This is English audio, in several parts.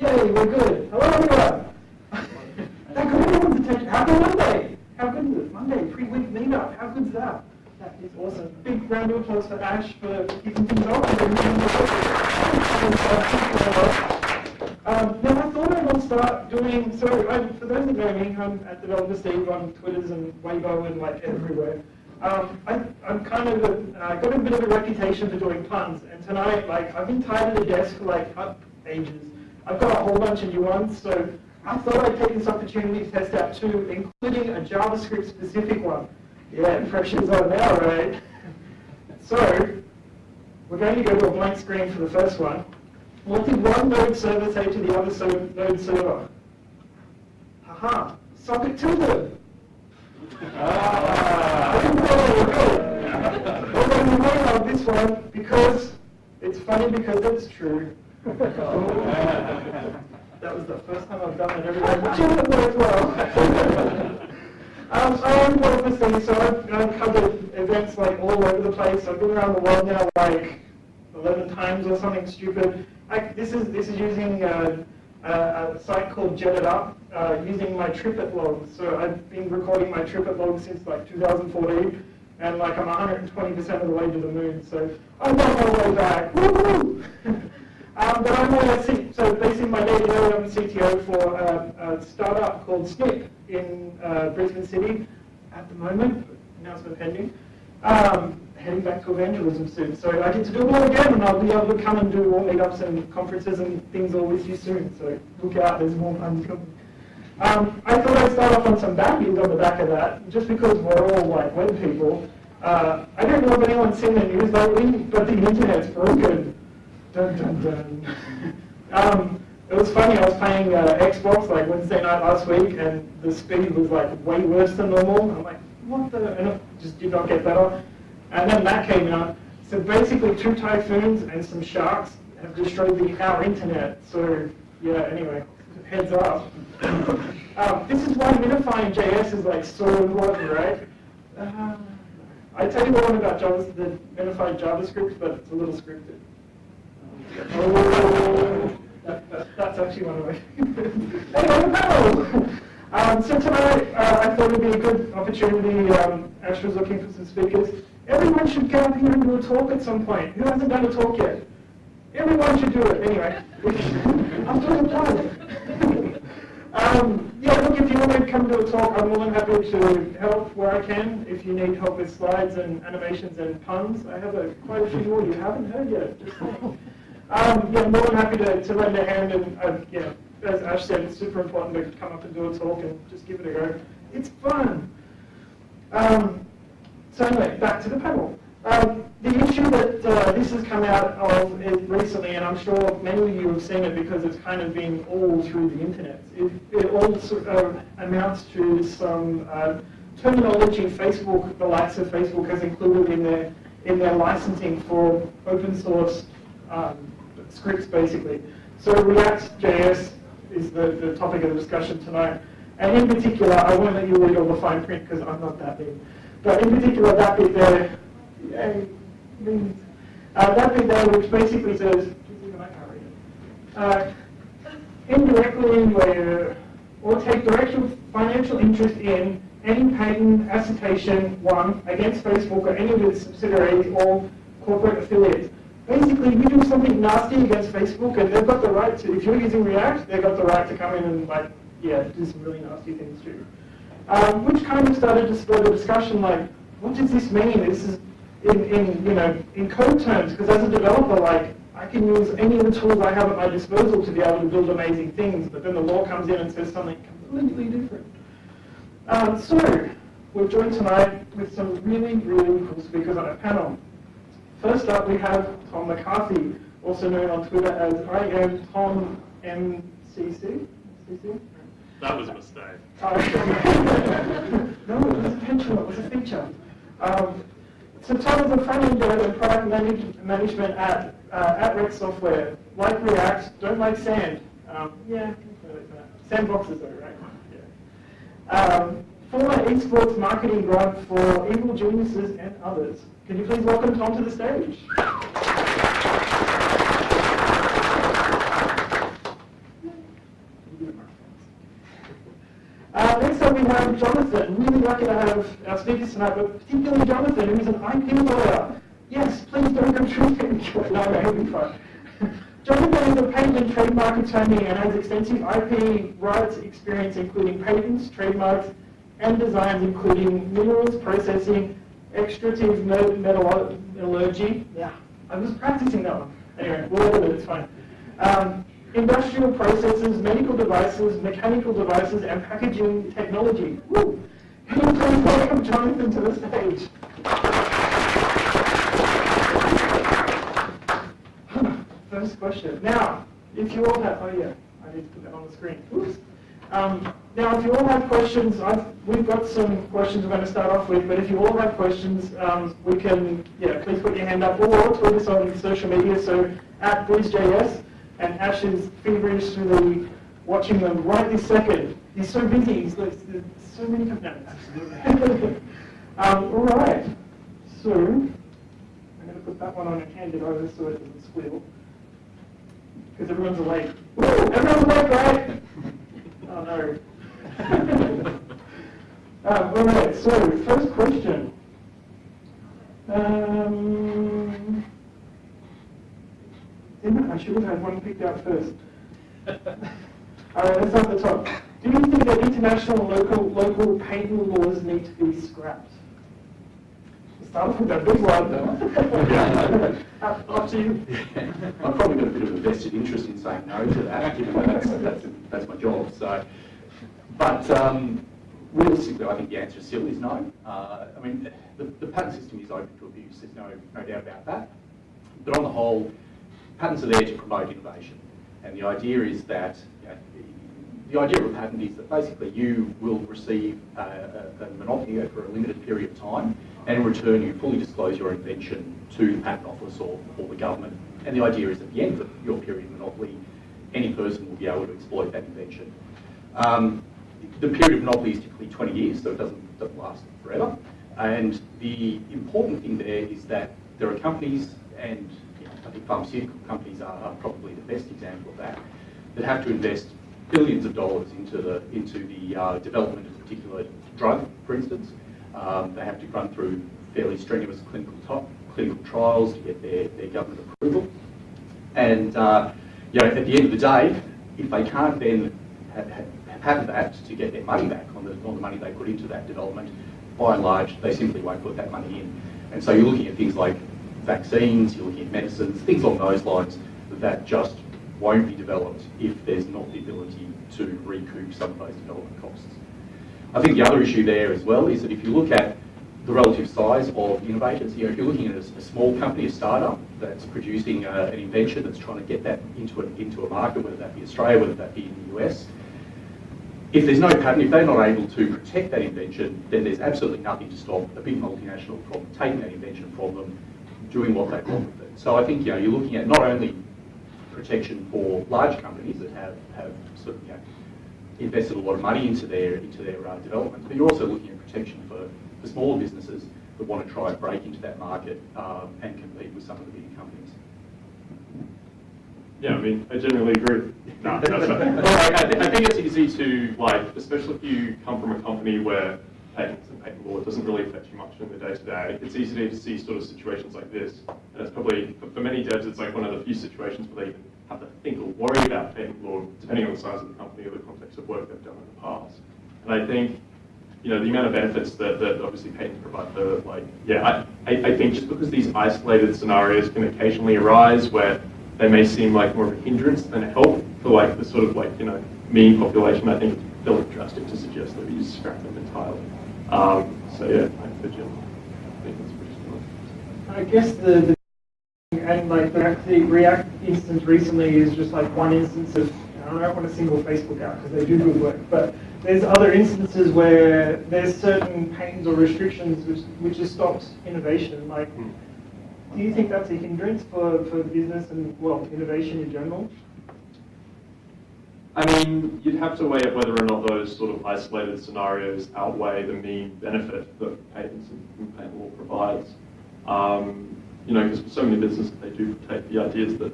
Yay, we're good. Hello, everyone. that got everyone's attention. Happy Monday. How good is it? Monday, pre-week meetup. How good is that? That is awesome. Big round of applause for Ash for kicking things off. Um, now, I thought I would start doing, so I, for those that know me, I'm at Developer Steve on Twitters and Weibo and like everywhere. Um, I, I'm kind of, a, I got a bit of a reputation for doing puns, and tonight, like, I've been tied to a desk for like up ages. I've got a whole bunch of new ones, so I thought I'd take this opportunity to test out two, including a JavaScript specific one. Yeah, pressure's on now, right? so, we're going to go to a blank screen for the first one. What did one node server say to the other so node server? Haha, socket tilde. Ah, were. Going to this one because it's funny because it's true. That was the first time I've done it. Jim worked well. Um, I am one of the things, so I've, I've covered events like all over the place. I've been around the world now like 11 times or something stupid. I, this is this is using uh, a, a, site called JetItUp, uh, using my TripIt logs. So I've been recording my TripIt logs since like 2014, and like I'm 120% of the way to the moon. So I'm on my way back. Um, but I'm a, so basically my day to I'm CTO for a, a startup called Snip in uh, Brisbane City at the moment. Announcement pending. Um, heading back to evangelism soon. So I get to do it all again, and I'll be able to come and do more meetups and conferences and things all with you soon. So look out, there's more puns coming. Um, I thought I'd start off on some backies on the back of that, just because we're all like web people. Uh, I don't know if anyone's seen the news lately, but the internet's broken. Dun dun dun. um, it was funny, I was playing uh, Xbox like Wednesday night last week, and the speed was like way worse than normal. I'm like, what the? And it just did not get better. And then that came out. So basically two typhoons and some sharks have destroyed the, our internet. So yeah, anyway, heads up. um, this is why minifying JS is like so important, right? Uh, I tell you more about Java, the minified JavaScript, but it's a little scripted. Oh, that, that, that's actually one of my. anyway, no. Um, so tonight, uh, I thought it would be a good opportunity. Um, Ash was looking for some speakers. Everyone should get up here and do a talk at some point. Who hasn't done a talk yet? Everyone should do it. Anyway, I'm doing a plug. um, yeah, look, if you want to come to a talk, I'm more than happy to help where I can. If you need help with slides and animations and puns, I have a, quite a few more you haven't heard yet. Um, yeah, more than happy to, to lend a hand. And uh, yeah, as Ash said, it's super important to come up and do a talk and just give it a go. It's fun. Um, so anyway, back to the panel. Um, the issue that uh, this has come out of recently, and I'm sure many of you have seen it because it's kind of been all through the internet, it, it all sort of amounts to some uh, terminology Facebook, the likes of Facebook has included in their, in their licensing for open source um, scripts basically. So React.js is the, the topic of the discussion tonight. And in particular, I won't let you read all the fine print because I'm not that big. But in particular, that bit there, means, uh, that bit there which basically says, uh, indirectly uh, or take direct financial interest in any patent assertion one against Facebook or any of its subsidiaries or corporate affiliates. Basically, you do something nasty against Facebook, and they've got the right to, if you're using React, they've got the right to come in and, like, yeah, do some really nasty things too um, which kind of started to spur the discussion like, what does this mean? This is in, in you know in code terms, because as a developer, like I can use any of the tools I have at my disposal to be able to build amazing things, but then the law comes in and says something completely different. Um, so we're joined tonight with some really, really cool speakers on our panel. First up, we have Tom McCarthy, also known on Twitter as I am Tom MCC. MCC? That was a mistake. no, it was a intentional. It was a feature. Um, so Tom is a front-end dev and product manage management at uh, at Rex Software. Like React, don't like sand. Um, yeah, sandboxes though, right? Yeah. Um, former esports marketing grunt for Evil Geniuses and others. Can you please welcome Tom to the stage? Uh, next up we have Jonathan. Really lucky to have our speakers tonight, but particularly Jonathan, who is an IP lawyer. Yes, please don't go no, I'm having fun. Jonathan is a patent and trademark attorney and has extensive IP rights experience including patents, trademarks, and designs including minerals, processing, extractive metallurgy. Yeah, I was practicing that one. Anyway, we'll it, it's fine. Um, industrial processes, medical devices, mechanical devices, and packaging technology. Woo! Can you please welcome Jonathan to the stage? First question. Now, if you all have, oh yeah, I need to put that on the screen. Oops. Um, now, if you all have questions, I've, we've got some questions we're going to start off with, but if you all have questions, um, we can, yeah, please put your hand up or tweet us on social media, so at BrisJS, and Ash is feverishly watching them right this second. He's so busy, he's like, there's so many out. Absolutely. um, all right, so I'm going to put that one on a candid over so it doesn't squeal, because everyone's awake. Woo! Everyone's awake, right? Oh no. all right, so first question. Um, I should have had one picked out first. all right, let's start at the top. Do you think that international local local patent laws need to be scrapped? Start with that big one. uh, up to you. I've probably got a bit of a vested interest in saying no to that, given that that's, that's, that's my job. So, but um, realistically, I think the answer still is no. Uh, I mean, the, the, patent system is open to abuse. There's no no doubt about that. But on the whole, patents are there to promote innovation, and the idea is that you know, the idea of a patent is that basically you will receive a, a, a monopoly for a limited period of time, and in return you fully disclose your invention to the patent office or, or the government. And the idea is at the end of your period of monopoly, any person will be able to exploit that invention. Um, the period of monopoly is typically 20 years, so it doesn't, doesn't last forever. And the important thing there is that there are companies, and you know, I think pharmaceutical companies are, probably the best example of that, that have to invest billions of dollars into the into the uh, development of a particular drug, for instance. Um, they have to run through fairly strenuous clinical clinical trials to get their, their government approval. And uh, you know, at the end of the day, if they can't then have, have that to get their money back on the, on the money they put into that development, by and large, they simply won't put that money in. And so you're looking at things like vaccines, you're looking at medicines, things along those lines that just won't be developed if there's not the ability to recoup some of those development costs. I think the other issue there as well is that if you look at the relative size of innovators, you know, if you're looking at a, a small company, a startup that's producing uh, an invention that's trying to get that into a, into a market, whether that be Australia, whether that be in the US, if there's no patent, if they're not able to protect that invention, then there's absolutely nothing to stop a big multinational from taking that invention from them, doing what they want with it. So I think you know, you're looking at not only protection for large companies that have, have sort of, you know, invested a lot of money into their into their uh, development, but you're also looking at protection for, for smaller businesses that want to try and break into that market um, and compete with some of the bigger companies. Yeah, I mean, I generally agree. no, that's well, I, I, think it's easy to, like, especially if you come from a company where patents and patent law doesn't really affect you much in the day-to-day, -day. it's easy to see sort of situations like this. And it's probably, for many devs, it's like one of the few situations where they even have to think or worry about patent law, depending on the size of the company or the context of work they've done in the past. And I think, you know, the amount of benefits that, that obviously patents provide for, like, yeah, I, I think just because these isolated scenarios can occasionally arise where they may seem like more of a hindrance than a help for like the sort of like, you know, mean population, I think it's fairly drastic to suggest that we just scrap them entirely. Um, so yeah, I think that's pretty similar. I guess the, the and like the React, instance recently is just like one instance of, I don't want to single Facebook out because they do good work, but there's other instances where there's certain pains or restrictions which, which has stopped innovation. Like, mm. do you think that's a hindrance for, for business and, well, innovation in general? I mean, you'd have to weigh up whether or not those sort of isolated scenarios outweigh the mean benefit that patents and patent law provides. Um, you know, because so many businesses, they do take the ideas that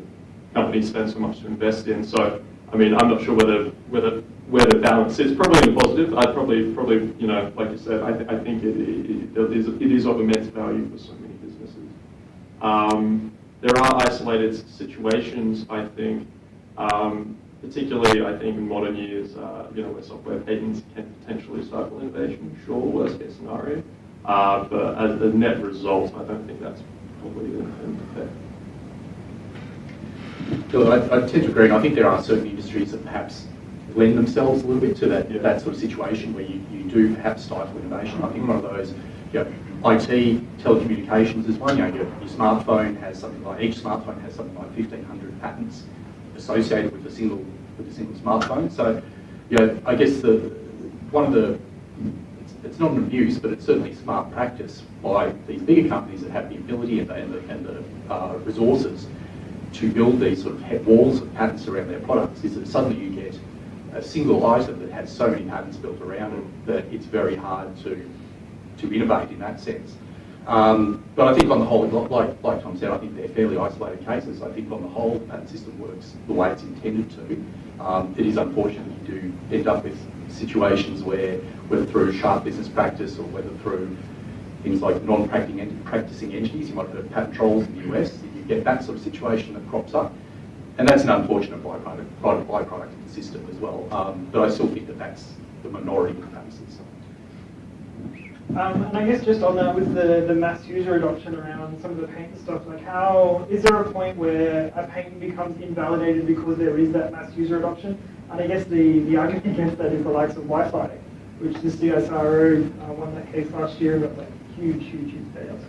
companies spend so much to invest in. So, I mean, I'm not sure whether whether where the balance is probably in positive. I'd probably, probably, you know, like you said, I, th- I think it, it, it is, it is of immense value for so many businesses. Um, there are isolated situations, I think, um, particularly, I think, in modern years, uh, you know, where software patents can potentially stifle innovation. Sure, worst case scenario, uh, but as a net result, I don't think that's the the effect. Bill, I, I tend to agree, and I think there are certain industries that perhaps lend themselves a little bit to that, Yeah. that sort of situation where you, you do perhaps stifle innovation. I think one of those, you know, IT, telecommunications is one, you know, your, your smartphone has something like, each smartphone has something like 1,500 patents associated with a single, with a single smartphone. So, you know, I guess the, one of the, it's, not an abuse, but it's certainly smart practice by these bigger companies that have the ability and the, and the, uh, resources to build these sort of walls of patents around their products is that suddenly you get a single item that has so many patents built around it that it's very hard to, to innovate in that sense. Um, but I think on the whole, like, like Tom said, I think they're fairly isolated cases. I think on the whole, the patent system works the way it's intended to. Um, it is unfortunate you do end up with situations where, whether through sharp business practice or whether through things like non-practicing practicing entities, you might have patent trolls in the US, you get that sort of situation that crops up. And that's an unfortunate byproduct, byproduct of the system as well. Um, but I still think that that's the minority cases. Um, and I guess just on that, with the, the mass user adoption around some of the patent stuff, like how, is there a point where a patent becomes invalidated because there is that mass user adoption? And I guess the, the argument against that is the likes of Wi-Fi, which the CSIRO uh, won that case last year, but like huge, huge, huge payouts.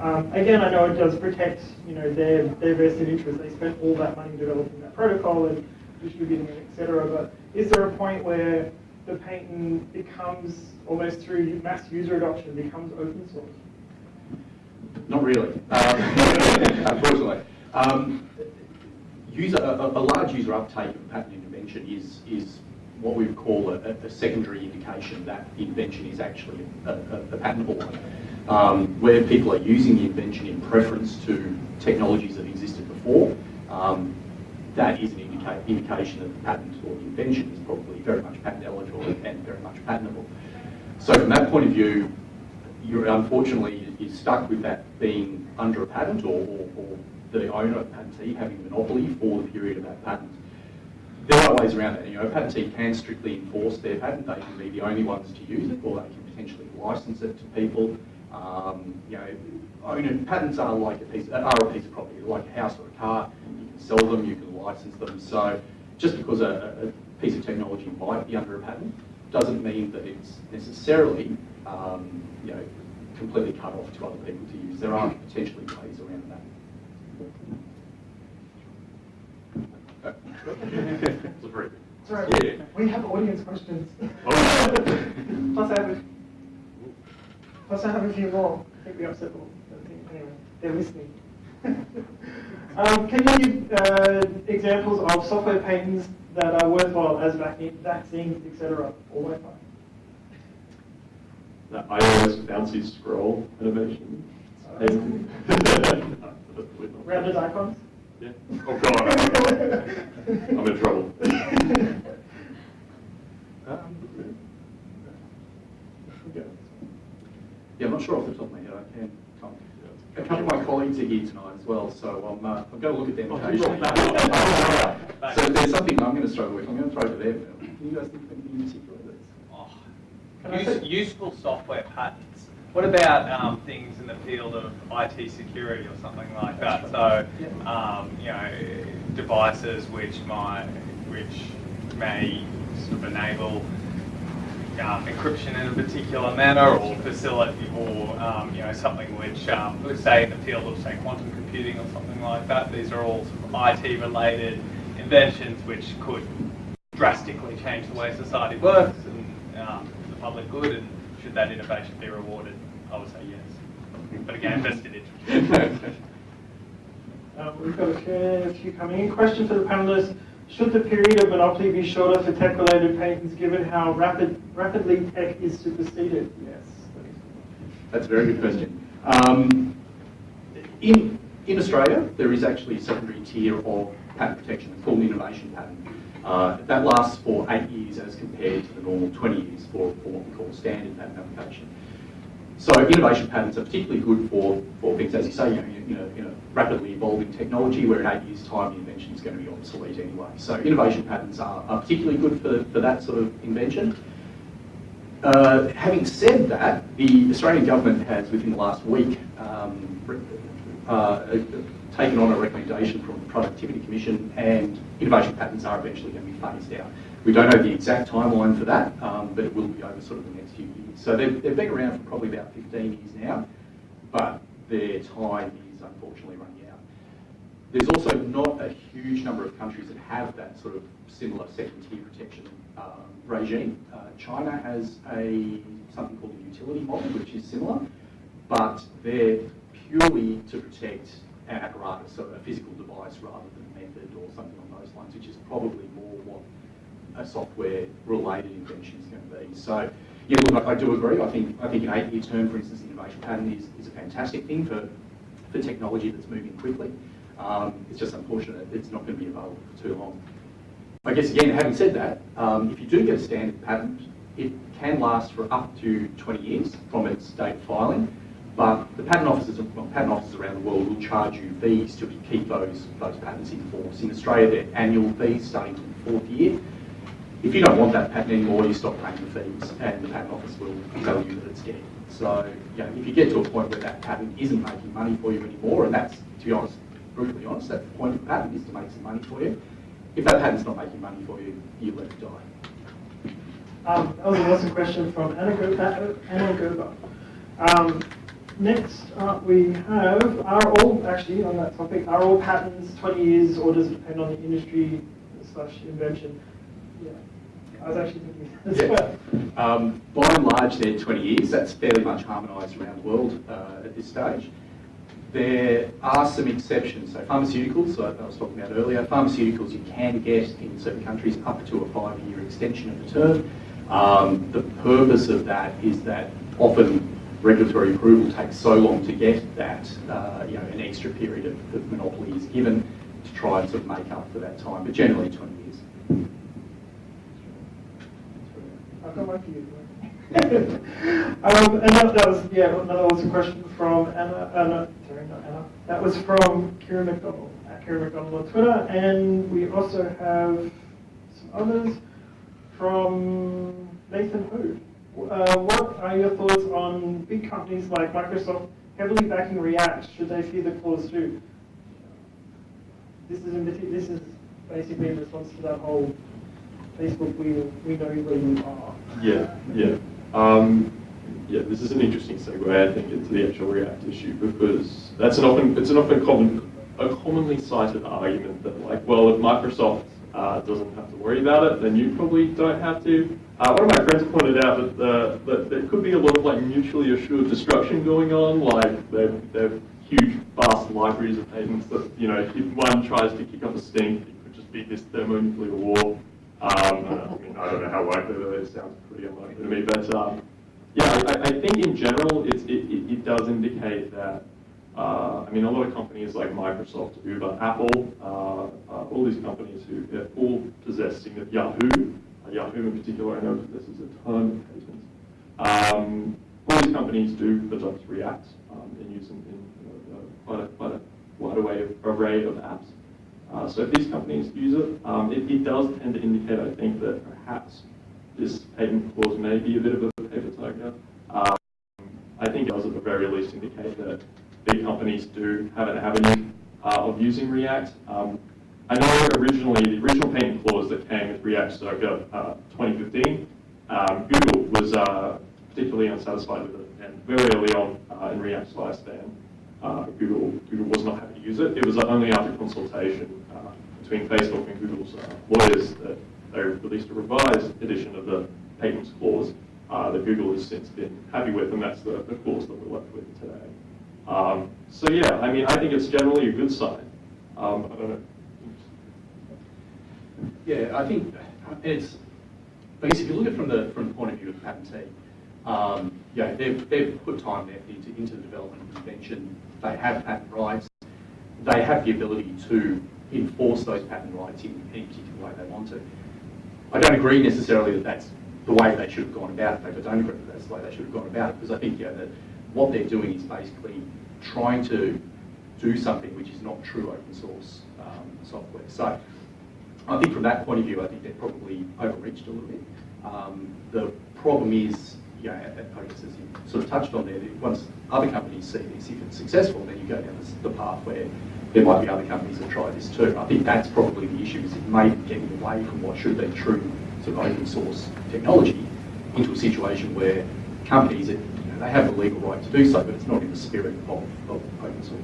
Um, again, I know it does protect, you know, their, their vested interest. They spent all that money developing that protocol and distributing it, et cetera. But is there a point where the patent becomes, almost through mass user adoption, becomes open source? Not really, um, unfortunately. Um, user, a, a a large user uptake of patent intervention is, is what we would call a, a secondary indication that the invention is actually a, a, a patentable one. Um, where people are using the invention in preference to technologies that existed before, um, that is an indica- indication that the patent or the invention is probably very much patent eligible and very much patentable. So from that point of view, you're unfortunately you're stuck with that being under a patent or, or, or the owner of patentee having monopoly for the period of that patent. There are ways around that. You know, a patentee can strictly enforce their patent. They can be the only ones to use it, or they can potentially license it to people. Um, you know, patents are like a piece are a piece of property, like a house or a car. You can sell them, you can license them. So just because a, a piece of technology might be under a patent doesn't mean that it's necessarily um, you know completely cut off to other people to use. There are potentially ways around that. It's a very Sorry, Yeah. we have audience questions. Oh. Plus I have, a, plus I have a few more. I think we upset think, anyway, they're listening. um, can you give uh, examples of software patents that are worthwhile as vac- vaccines, etc., or Wi-Fi? the iOS bouncy scroll innovation. Rounded icons? Yeah. Oh god. I'm in trouble. Um, Yeah, I'm not sure off the top of my head. I can. Tom. A couple of my colleagues are here tonight as well, so I'm, uh, I'm going to look at them Oh, occasionally. so if there's something I'm going to struggle with, I'm going to throw it to them. Can you guys think of anything in particular that's... Oh, use- Useful software patents. What about um, things in the field of IT security or something like that? So, um, you know, devices which might, which may sort of enable um, encryption in a particular manner or facility, or um, you know, something which, um, let's say in the field of say quantum computing or something like that. These are all sort of IT-related inventions which could drastically change the way society works and um, the public good. And should that innovation be rewarded? I would say yes. But again, vested interest. Um, we've got a few, a few coming in. Question for the panelists. Should the period of monopoly be shorter for tech-related patents given how rapid, rapidly tech is superseded? Yes. That's a very good question. Um, in, in Australia, there is actually a secondary tier of patent protection called an innovation patent. Uh, that lasts for eight years as compared to the normal 20 years for, for what we call standard patent application. So innovation patents are particularly good for, for things, as you say, you know, you know, you know, rapidly evolving technology where in eight years' time the invention is going to be obsolete anyway. So innovation patents are, are particularly good for, for that sort of invention. Uh, having said that, the Australian government has, within the last week, um, uh, taken on a recommendation from the Productivity Commission, and innovation patents are eventually going to be phased out. We don't know the exact timeline for that, um, but it will be over sort of the next few years. So they've, they've been around for probably about 15 years now, but their time is unfortunately running out. There's also not a huge number of countries that have that sort of similar second tier protection um, regime. Uh, China has a something called a utility model, which is similar, but they're purely to protect an apparatus, so a physical device rather than a method or something on those lines, which is probably more what a software-related invention is going to be. So, yeah, look, I do agree. I think I think an eight-year term, for instance, innovation patent is, is a fantastic thing for, for technology that's moving quickly. Um, it's just unfortunate it's not going to be available for too long. I guess again, having said that, um, if you do get a standard patent, it can last for up to 20 years from its date filing. But the patent offices, patent offices around the world will charge you fees to keep those those patents in force. In Australia, they're annual fees starting from the fourth year. If you don't want that patent anymore, you stop paying the fees, and the patent office will tell you that it's dead. So, you know, if you get to a point where that patent isn't making money for you anymore, and that's, to be honest, brutally honest, that's the point of the patent is to make some money for you. If that patent's not making money for you, you let it die. Um, that was an awesome question from Anna Gerber. Anna Gerber. Um, next up we have, are all, actually on that topic, are all patents 20 years or does it depend on the industry slash invention? Yeah, I was actually thinking as Yeah. well. Um, by and large, they're 20 years. That's fairly much harmonised around the world uh, at this stage. There are some exceptions. So pharmaceuticals, like I was talking about earlier, pharmaceuticals you can get in certain countries up to a five-year extension of the term. Um, the purpose of that is that often regulatory approval takes so long to get that, uh, you know, an extra period of, of monopoly is given to try and sort of make up for that time, but generally 20 years. I've got one for you. um, and that, that was, yeah, another question from Anna, Anna, sorry, not Anna. That was from Kieran McDonald, at Kieran McDonald on Twitter. And we also have some others from Nathan Hood. Uh, what are your thoughts on big companies like Microsoft heavily backing React? Should they see the clause too? This is in, this is basically in response to that whole Facebook, we, we know where you are. Yeah, yeah. Um, yeah, this is an interesting segue, I think, into the actual React issue because that's an often it's an often common a commonly cited argument that like, well, if Microsoft uh, doesn't have to worry about it, then you probably don't have to. Uh, one of my friends pointed out that, uh, that there could be a lot of like mutually assured destruction going on, like they've, they've huge, vast libraries of patents that you know if one tries to kick up a stink, it could just be this thermonuclear war. Um, I mean, I don't know how likely that is. Sounds pretty unlikely to me, but um, yeah, I, I think in general, it, it does indicate that. Uh, I mean, a lot of companies like Microsoft, Uber, Apple, uh, uh, all these companies who they're all possessing of Yahoo. Uh, Yahoo in particular, I know possesses a ton of patents. Um, all these companies do adopt React um, and use in know, uh, quite a quite a wide array of, array of apps. Uh, so if these companies use it, um, it, it does tend to indicate, I think, that perhaps this patent clause may be a bit of a paper tiger. Um, I think it does at the very least indicate that big companies do have an avenue uh, of using React. Um, I know originally, the original patent clause that came with React circa uh, 2015, um, Google was uh, particularly unsatisfied with it, and very early on uh, in React's lifespan, uh, Google, Google was not happy to use it. It was only after consultation uh, between Facebook and Google's lawyers that they released a revised edition of the patents clause that Google has since been happy with, and that's the, the clause that we're left with today. Um, so yeah, I mean, I think it's generally a good sign. Um. Yeah, I think it's, I guess if you look at it from the, from the point of view of the patentee, um, yeah, they've, they've put time and effort into, into the development of the invention. They have patent rights. They have the ability to enforce those patent rights in any particular way they want to. I don't agree necessarily that that's the way they should have gone about it. I don't agree that that's the way they should have gone about it because I think know, that what they're doing is basically trying to do something which is not true open source um, software. So I think from that point of view, I think they're probably overreached a little bit. Um, the problem is, you know, I as you sort of touched on there, that once other companies see this, if it's successful, then you go down the path where there might be other companies that try this too. I think that's probably the issue, is it may be getting away from what should be true sort of open source technology into a situation where companies, you know, they have the legal right to do so, but it's not in the spirit of, of open source.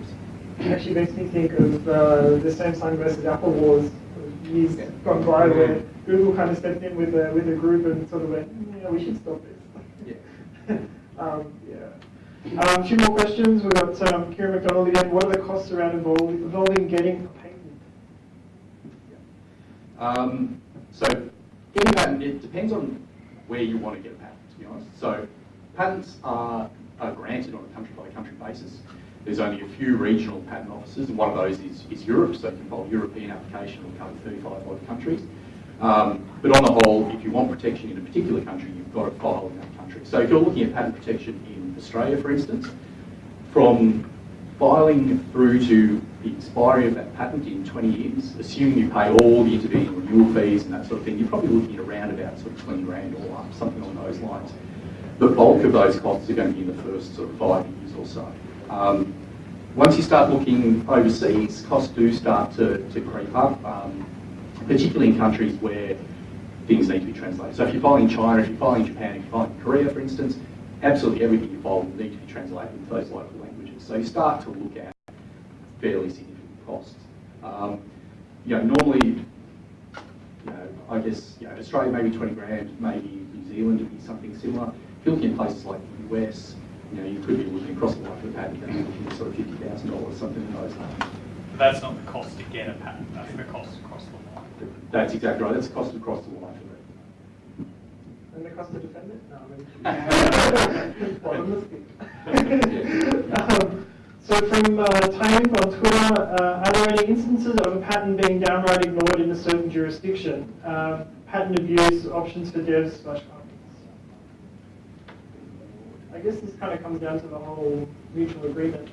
It actually makes me think of uh, the Samsung versus Apple wars years gone by where Google kind of stepped in with a, with a group and sort of went, "Mm, yeah, we should stop this. Yeah. um, yeah. Um, few more questions. We've got um, Kieran McDonald again. What are the costs around involving, involving getting a patent? Um, so getting a patent, it depends on where you want to get a patent, to be honest. So patents are, are granted on a country by country basis. There's only a few regional patent offices, and one of those is, is Europe, so you can file European application will cover 35 odd countries. Um, but on the whole, if you want protection in a particular country, you've got to file in that country. So if you're looking at patent protection in Australia, for instance, from filing through to the expiry of that patent in 20 years, assuming you pay all the intervening renewal fees and that sort of thing, you're probably looking at around about sort of 20 grand or something along those lines. The bulk of those costs are going to be in the first sort of five years or so. Um, once you start looking overseas, costs do start to, to creep up, um, particularly in countries where things need to be translated. So if you file in China, if you file in Japan, if you file in Korea, for instance, absolutely everything you file will need to be translated into those local languages. So you start to look at fairly significant costs. Um, you know, normally, you know, I guess, you know, Australia maybe 20 grand, maybe New Zealand would be something similar. If you're looking at places like the US, you know, you could be looking across the life of the patent and you're looking at sort of $50,000, something in those lines. But that's not the cost to get a patent, that's the cost across the line. That's exactly right. That's the cost across the life of it. And the cost to defend it? No, I mean, um, so from uh, Time on Twitter, uh, are there any instances of a patent being downright ignored in a certain jurisdiction? Uh, patent abuse, options for devs slash companies. I guess this kind of comes down to the whole mutual agreement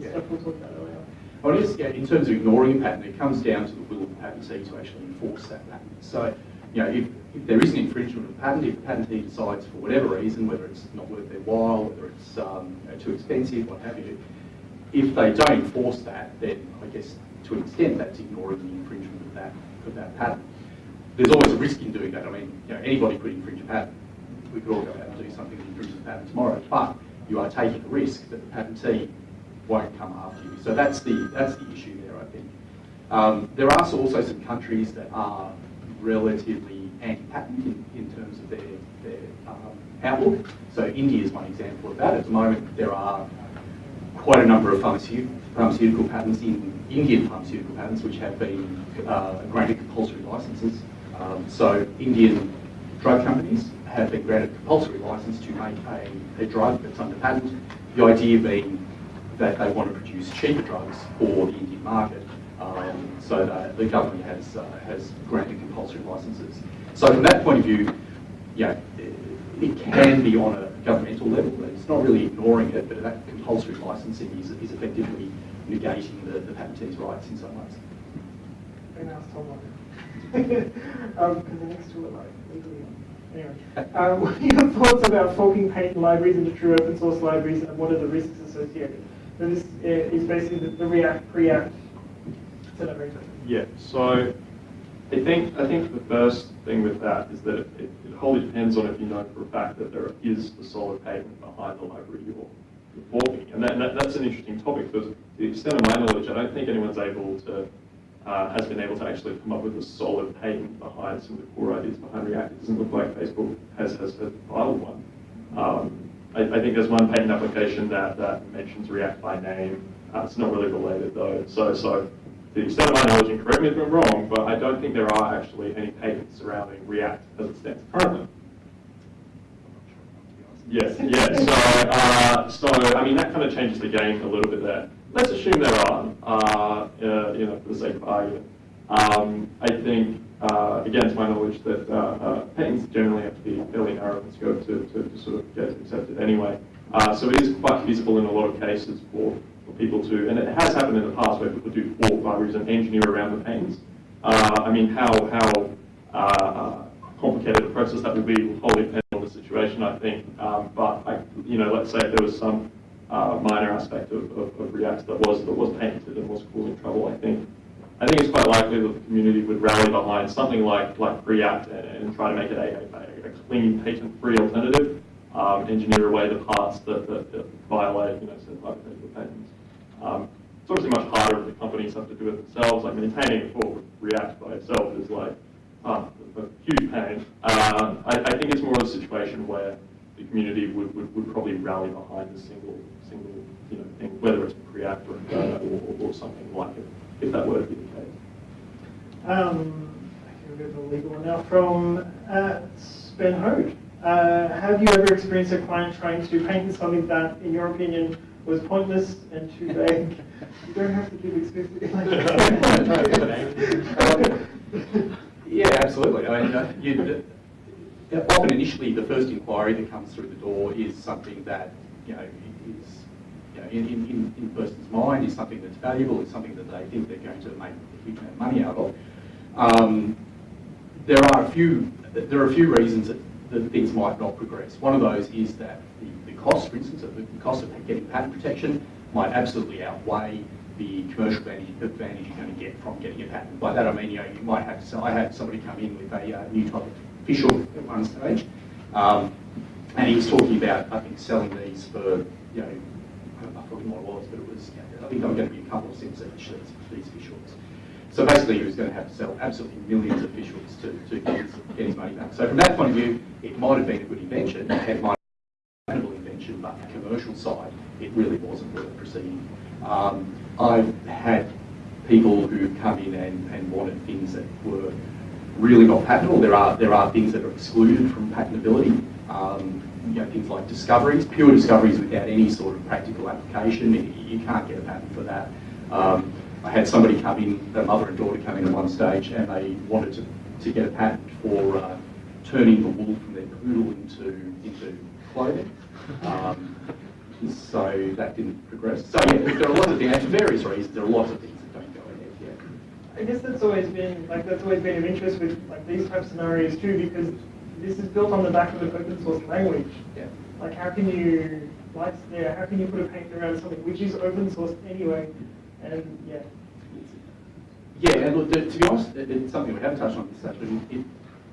Yeah. stuff we talked about earlier. Well, is, yeah, in terms of ignoring a patent, it comes down to the will of the patentee to actually enforce that patent. So, you know, if, if there is an infringement of a patent, if the patentee decides for whatever reason, whether it's not worth their while, whether it's um, you know, too expensive, what have you, if they don't enforce that, then I guess to an extent that's ignoring the infringement of that, of that patent. There's always a risk in doing that. I mean, you know, anybody could infringe a patent. We could all go out and do something that infringes the patent tomorrow, but you are taking a risk that the patentee won't come after you. So that's the, that's the issue there, I think. Um, there are also some countries that are relatively anti-patent in, in terms of their, their um, outlook. So India is one example of that. At the moment, there are quite a number of pharmaceutical, pharmaceutical patents in Indian pharmaceutical patents which have been uh, granted compulsory licenses. Um, so Indian drug companies have been granted a compulsory license to make a, a drug that's under patent. The idea being that they want to produce cheaper drugs for the Indian market. Um, so the government has uh, has granted compulsory licenses. So from that point of view, yeah, it, it can be on a governmental level. but It's not really ignoring it, but that compulsory licensing is, is effectively negating the, the patentee's rights in some ways. And ask Tom one. Um, two are like legally. Anyway, um, what are your thoughts about forking patent libraries into true open source libraries, and what are the risks associated? So this uh, is basically the, the React Preact celebrator. Yeah, so I think I think the first thing with that is that it, it, it wholly depends on if you know for a fact that there is a solid patent behind the library you're, forking. And, that, that, that's an interesting topic because to the extent of my knowledge, I don't think anyone's able to uh, has been able to actually come up with a solid patent behind some of the core ideas behind React. It doesn't look like Facebook has, has, filed one. Um, I, I think there's one patent application that, that mentions React by name. Uh, it's not really related though. So, so to the extent of my knowledge, and correct me if I'm wrong, but I don't think there are actually any patents surrounding React as it stands currently. Yes, yes. So, uh, so I mean, that kind of changes the game a little bit there. Let's assume there are, uh, uh, you know, for the sake of argument. Um, I think, uh, again, to my knowledge, that uh, uh, patents generally have to be fairly narrow in scope to, to, to sort of get accepted anyway. Uh, so it is quite feasible in a lot of cases for, for people to, and it has happened in the past where people do five years and engineer around the patents. I mean, how, how complicated a process that would be will wholly depend on the situation, I think. Um, but, I, you know, let's say there was some uh, minor aspect of, of, of React that was, that was patented and was causing trouble, I think I think it's quite likely that the community would rally behind something like, like React and, and try to make it a, a, a clean, patent-free alternative, um, engineer away the parts that, that, that violate, you know, hypothetical patents. Um, it's obviously much harder if the companies have to do it themselves, like maintaining a full React by itself is like uh, a huge pain. Uh, I, I think it's more of a situation where the community would, would, would probably rally behind a single, single you know, thing, whether it's React or, uh, or, or something like it if that were to be the case. Um, I can go to the legal one now from uh, Ben Hode. Uh, have you ever experienced a client trying to paint something that, in your opinion, was pointless and too vague? you don't have to give explicit. um, yeah, absolutely. I mean, uh, you, uh, often initially the first inquiry that comes through the door is something that you know is you know, in, in, in, person's mind is something that's valuable, is something that they think they're going to make a huge amount of money out of. Um, there are a few there are a few reasons that, that things might not progress. One of those is that the, the cost, for instance, of the cost of getting patent protection might absolutely outweigh the commercial advantage, advantage you're going to get from getting a patent. By that I mean, you know, you might have sell. I had somebody come in with a uh, new type of fish oil at one stage, um, and he was talking about, I think, selling these for, you know, I forget what it was, but it was, I think they were going to be a couple of cents each, these, these fish hooks. So basically he was going to have to sell absolutely millions of fish hooks to, to get, his, get his money back. So from that point of view, it might have been a good invention, it might have been a patentable invention, but the commercial side, it really wasn't worth proceeding. Um, I've had people who come in and, and wanted things that were really not patentable. There are, there are things that are excluded from patentability. Um, you know, things like discoveries, pure discoveries without any sort of practical application. You can't get a patent for that. Um, I had somebody come in, a mother and daughter come in at one stage, and they wanted to, to get a patent for uh, turning the wool from their poodle into into clothing. Um, so that didn't progress. So yeah, there are lots of things, for various reasons, there are lots of things that don't go ahead yet. I guess that's always been like that's always been of interest with like these type scenarios too, because this is built on the back of an open source language. Yeah. Like how can you, like, yeah, how can you put a patent around something which is open source anyway? And yeah. Yeah, and look, to be honest, it's something we haven't touched on this it,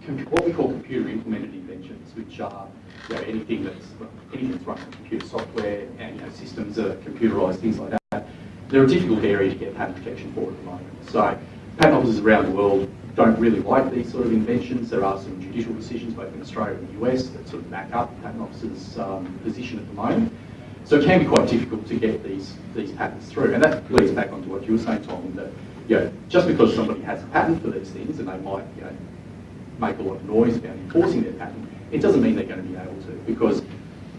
it, what we call computer implemented inventions, which are you know, anything that's anything that's run on computer software and you know, systems are computerized, things like that. They're a difficult area to get patent protection for at the moment. So patent offices around the world don't really like these sort of inventions. There are some judicial decisions both in Australia and the US that sort of back up the patent officers' um, position at the moment. So it can be quite difficult to get these these patents through. And that leads back onto what you were saying, Tom, that you know, just because somebody has a patent for these things and they might you know, make a lot of noise about enforcing their patent, it doesn't mean they're going to be able to because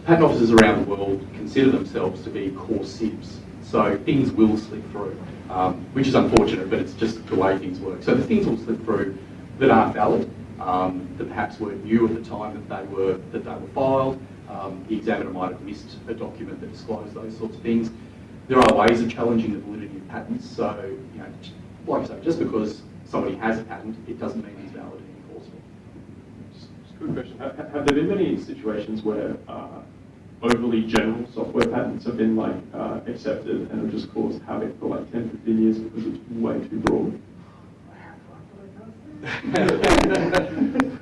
patent offices around the world consider themselves to be core SIBs. So things will slip through um, which is unfortunate, but it's just the way things work. So the things will slip through that aren't valid, um, that perhaps weren't new at the time that they were that they were filed. Um, the examiner might have missed a document that disclosed those sorts of things. There are ways of challenging the validity of patents. So, you know, like I say, just because somebody has a patent, it doesn't mean it's valid and enforceable. Just, just a quick question. Have, have, there been many situations where uh, overly general software patents have been like uh, accepted and have just caused havoc for like 10, 15 years because it's way too broad.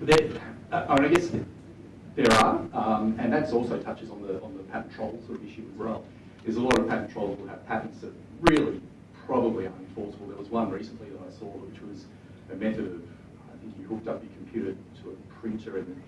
there, uh, I, guess there are, um, and that also touches on the on the patent troll sort of issue as well. There's a lot of patent trolls will have patents that really probably aren't enforceable. There was one recently that I saw which was a method of, I think you hooked up your computer to a printer and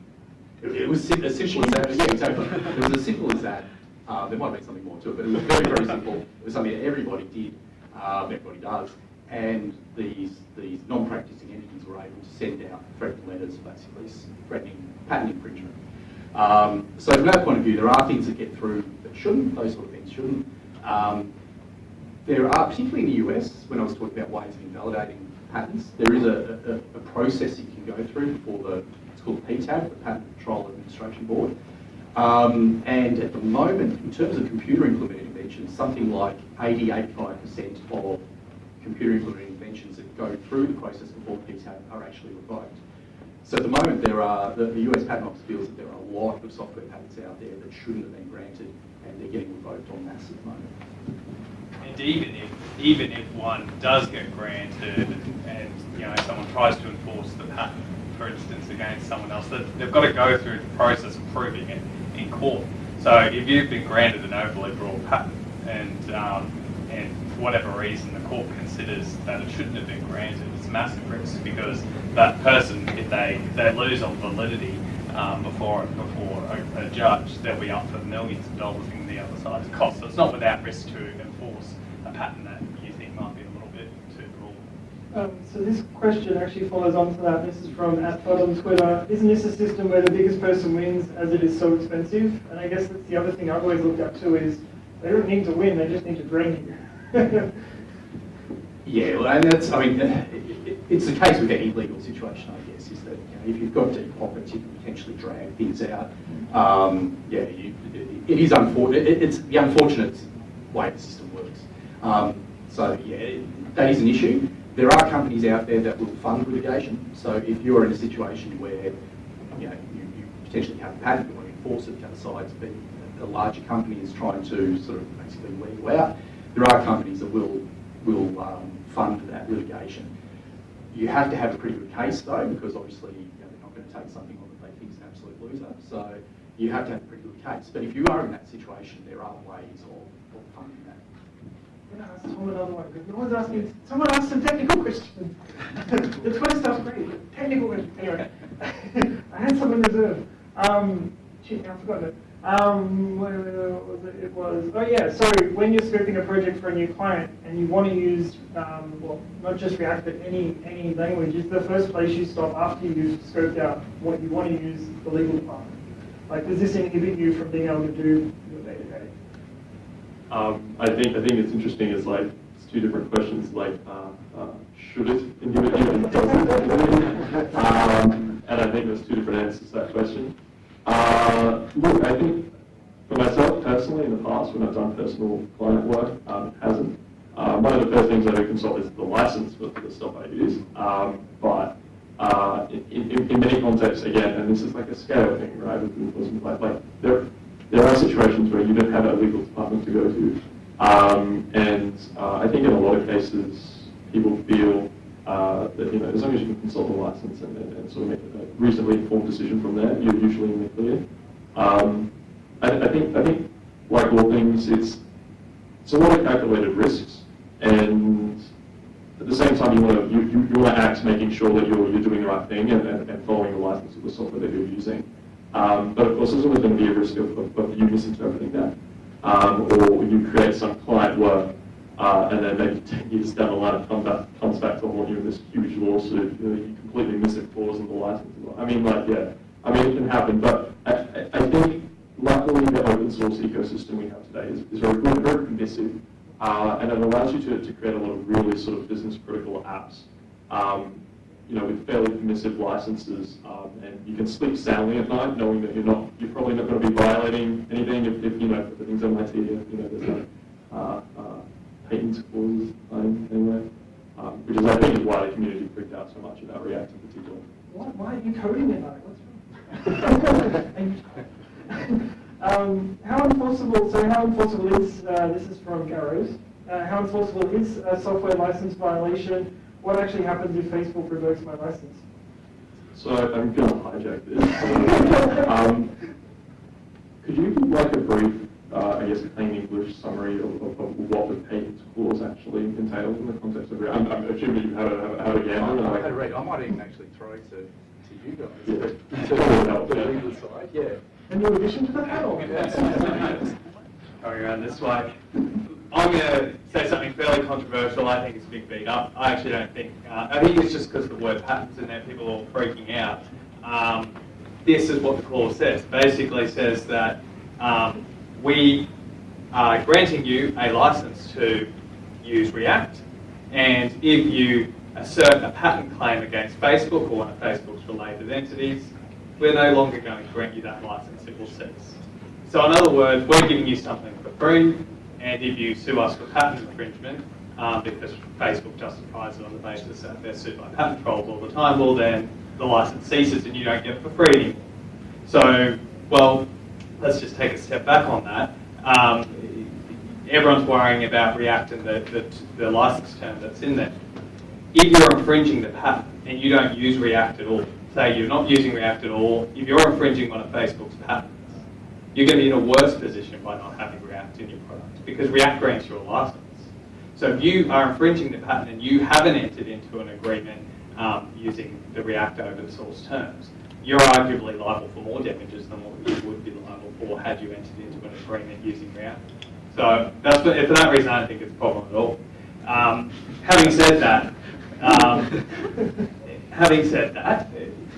it, was as simple as that. Exactly. It was as simple as that. Uh, there might be something more to it, but it was very, very simple. It was something that everybody did, um, everybody does, and these these non-practicing entities were able to send out threatening letters, basically threatening patent infringement. Um, so from that point of view, there are things that get through that shouldn't. Those sort of things shouldn't. Um, there are, particularly in the US, when I was talking about ways of invalidating patents, there is a, a, a process you can go through before the, called PTAB, the Patent Control Administration Board. Um, and at the moment, in terms of computer implemented inventions, something like 80, 85% of computer implemented inventions that go through the process before PTAB are actually revoked. So at the moment, there are, the, the US Patent Office feels that there are a lot of software patents out there that shouldn't have been granted, and they're getting revoked en masse at the moment. And even if, even if one does get granted and, you know, someone tries to enforce the patent, for instance, against someone else, that they've got to go through the process of proving it in court. So if you've been granted an overly broad patent and, um, and for whatever reason the court considers that it shouldn't have been granted, it's massive risk because that person, if they, if they lose on validity um, before, before a, a judge, they'll be up for millions of dollars in the other side's cost. So it's not without risk to enforce a patent that you think might be a little bit too broad. Um, so this question actually follows on to that. This is from at on Twitter. Isn't this a system where the biggest person wins as it is so expensive? And I guess that's the other thing I've always looked at too is they don't need to win, they just need to drain you. Yeah, well, and that's, I mean, it- it- it's the case with any legal situation, I guess, is that, you know, if you've got deep pockets, you can potentially drag things out. Um, yeah, you, it- it is unfortunate, it's the unfortunate way the system works. Um, so, yeah, that is an issue. There are companies out there that will fund litigation, so if you're in a situation where, you know, you, you potentially have a patent, you want to enforce it, the other side, but a larger company is trying to sort of basically weed you out, there are companies that will will um, fund that litigation. You have to have a pretty good case though, because obviously you know, they're not going to take something on that they think is an absolute loser. So you have to have a pretty good case. But if you are in that situation, there are ways of, of funding that. I'm gonna ask Tom another one, no one's asking, someone asked some technical questions. the Twitter stuff's great, technical questions, anyway. I had some in reserve. Um, shit, I've forgotten it. Um, was it? It was, oh yeah, sorry, when you're scoping a project for a new client and you want to use, um, well, not just React, but any, any language, is the first place you stop after you've scoped out what you want to use the legal department? Like, does this inhibit you from being able to do your day-to-day? Um, I think I think it's interesting. It's like it's two different questions. Like, uh, uh, should it and um, and I think there's two different answers to that question. Uh, look, I think for myself personally, in the past when I've done personal client work, um, it hasn't. Uh, one of the first things I do consult is the license for the stuff I use. Um, but uh, in, in, in many contexts, again, and this is like a scale thing, right? Like, like there, there are situations where you don't have a legal department to go to. Um, and uh, I think in a lot of cases, people feel uh, that, you know, as long as you can consult the license and, and, and sort of make a reasonably informed decision from there, you're usually in the clear. Um, I, I think, I think, like all things, it's, it's a lot of calculated risks, and at the same time, you want to you, you, you want to act making sure that you're you're doing the right thing and, and, and following the license of the software that you're using. Um, but of course, there's always going to be a risk of, of, of you misinterpreting that, um, or you create some client work, uh, and then maybe 10 years down the line, it comes back, comes back to haunt you in this huge lawsuit. You, know, you completely miss a clause in the license. I mean, like, yeah, I mean, it can happen, but I, I, I think luckily the open source ecosystem we have today is, is very good, very permissive. Uh, and it allows you to, to create a lot of really sort of business critical apps, um, you know, with fairly permissive licenses, um, and you can sleep soundly at night knowing that you're not, you're probably not going to be violating anything if, if you know, the if everything's MIT, you know, there's no uh, uh, patent clauses anyway, um, which is, I think, is why the community freaked out so much about React in particular. What? Why are you coding it like? What's wrong? um, how enforceable? So how enforceable is uh, this is from Garrows? Uh, how enforceable is a software license violation? What actually happens if Facebook revokes my license? So I'm going to hijack this. um, could you give like a brief, uh, I guess, plain English summary of, of, of what the patent clause actually entails in the context of React? I'm, I'm assuming you have a, have a again. I, I, I might even actually throw to, to you guys. Yeah. To Yeah. the legal side, yeah. A new addition to the panel. Going around this way. I'm going to say something fairly controversial. I think it's a big beat up. I actually don't think. Uh, I think it's just because the word patents in there, people are all freaking out. Um, this is what the clause says. Basically says that um, we are granting you a license to use React. And if you assert a patent claim against Facebook or one of Facebook's related entities, we're no longer going to grant you that license, it will cease. So in other words, we're giving you something for free, and if you sue us for patent infringement, um, because Facebook justifies it on the basis that they're sued by patent trolls all the time, well then the license ceases and you don't get it for free anymore. So, well, let's just take a step back on that. Um, everyone's worrying about React and the, the, the license term that's in there. If you're infringing the patent and you don't use React at all, say you're not using React at all, if you're infringing one of Facebook's patents, you're going to be in a worse position by not having React in your product because React grants you a license. So if you are infringing the patent and you haven't entered into an agreement um, using the React open source terms, you're arguably liable for more damages than what you would be liable for had you entered into an agreement using React. So that's for, for that reason, I don't think it's a problem at all. Um, having said that, um, having said that,